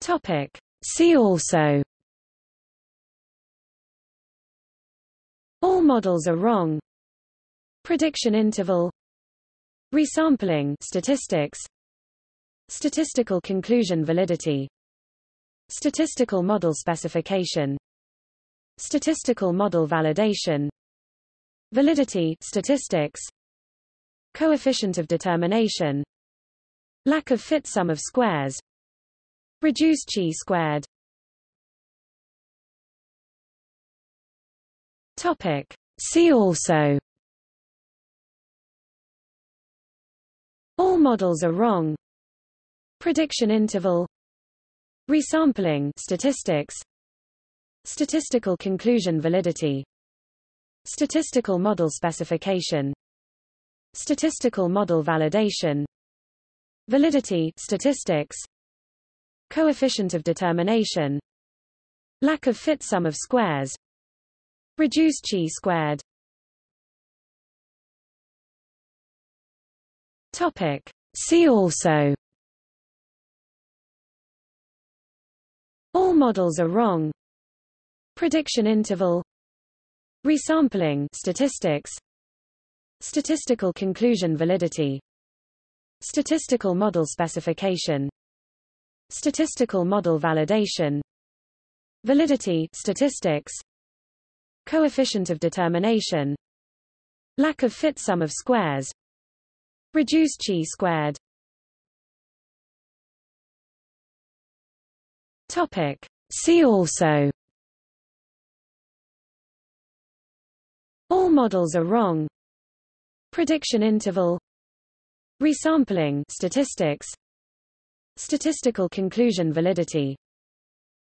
Topic. See also. All models are wrong. Prediction interval. Resampling statistics. Statistical conclusion validity. Statistical model specification. Statistical model validation. Validity statistics. Coefficient of determination. Lack of fit sum of squares Reduced chi squared. Topic. See also. All models are wrong. Prediction interval. Resampling statistics. Statistical conclusion validity. Statistical model specification. Statistical model validation. Validity statistics Coefficient of determination Lack of fit sum of squares Reduced chi squared. Topic. See also. All models are wrong. Prediction interval. Resampling statistics. Statistical conclusion validity. Statistical model specification Statistical model validation. Validity statistics. Coefficient of determination. Lack of fit sum of squares. Reduce chi squared. Topic. See also. All models are wrong. Prediction interval. Resampling statistics Statistical conclusion validity.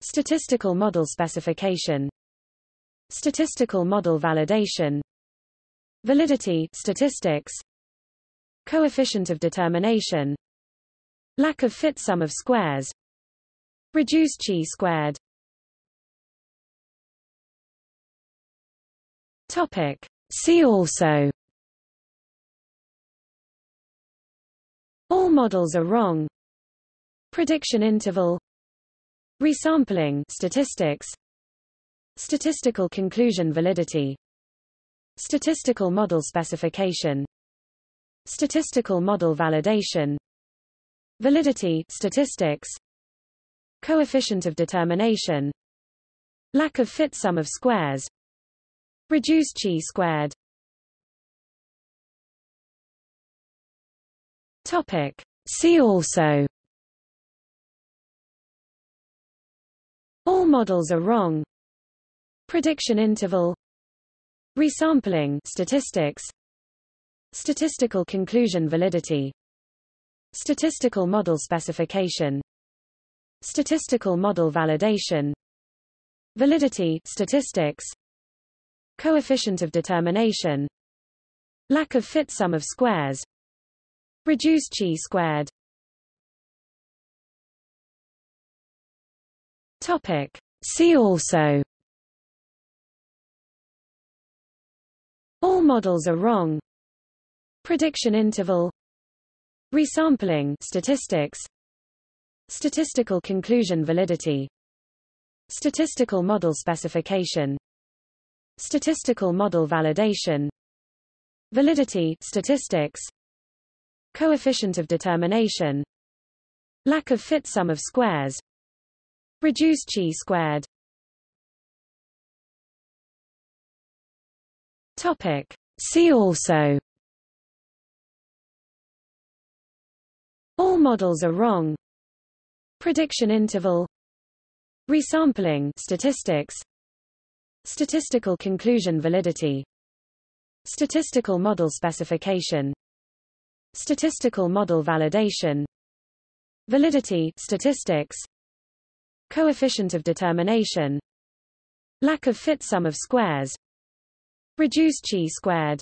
Statistical model specification. Statistical model validation. Validity statistics. Coefficient of determination. Lack of fit sum of squares. Reduced chi squared. Topic. See also. All models are wrong Prediction interval Resampling statistics Statistical conclusion validity Statistical model specification Statistical model validation Validity statistics Coefficient of determination Lack of fit sum of squares Reduced chi squared Topic. See also All models are wrong. Prediction interval. Resampling statistics. Statistical conclusion validity. Statistical model specification. Statistical model validation. Validity statistics. Coefficient of determination. Lack of fit sum of squares. Reduced chi squared Topic. See also. All models are wrong. Prediction interval. Resampling statistics. Statistical conclusion validity. Statistical model specification. Statistical model validation. Validity statistics. Coefficient of determination. Lack of fit sum of squares Reduced chi squared. Topic. See also. All models are wrong. Prediction interval. Resampling statistics. Statistical conclusion validity. Statistical model specification. Statistical model validation. Validity statistics Coefficient of determination. Lack of fit sum of squares. Reduced chi squared.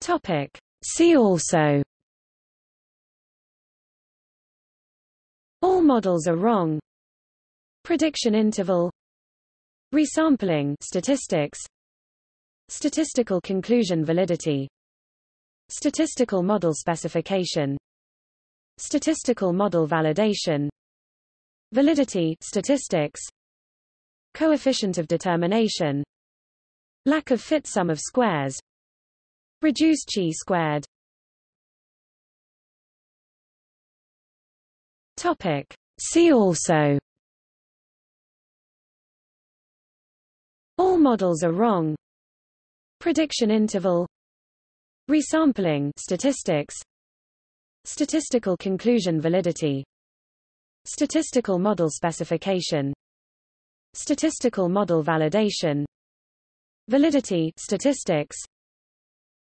Topic. See also. All models are wrong. Prediction interval. Resampling statistics. Statistical conclusion validity. Statistical model specification statistical model validation validity statistics coefficient of determination lack of fit sum of squares reduced chi squared. Topic. See also. All models are wrong. Prediction interval. Resampling statistics statistical conclusion validity. Statistical model specification. Statistical model validation. Validity statistics.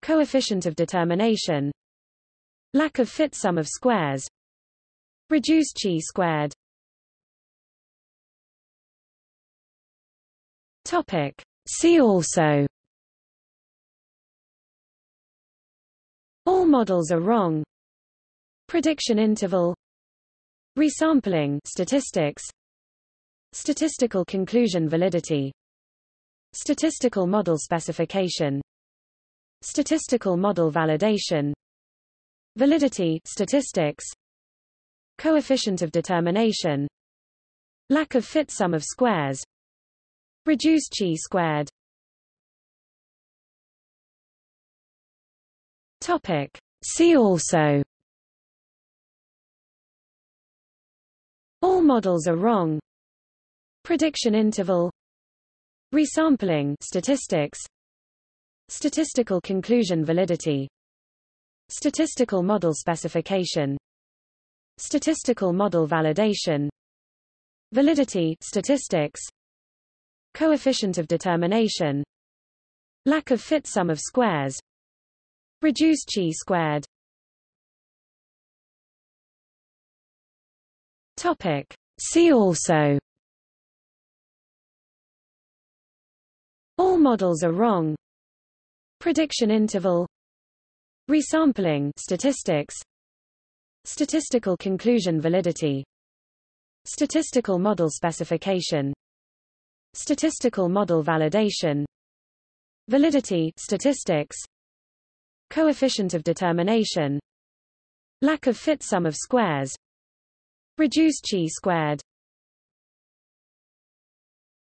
Coefficient of determination. Lack of fit sum of squares. Reduced chi squared. Topic. See also. All models are wrong prediction interval resampling statistics statistical conclusion validity statistical model specification statistical model validation validity statistics coefficient of determination lack of fit sum of squares reduced chi squared. Topic. See also all models are wrong. Prediction interval. Resampling statistics. Statistical conclusion validity. Statistical model specification. Statistical model validation. Validity statistics. Coefficient of determination, lack of fit sum of squares, reduced chi squared. Topic. See also. All models are wrong. Prediction interval. Resampling statistics. Statistical conclusion validity. Statistical model specification. Statistical model validation. Validity statistics. Coefficient of determination. Lack of fit sum of squares Reduced chi squared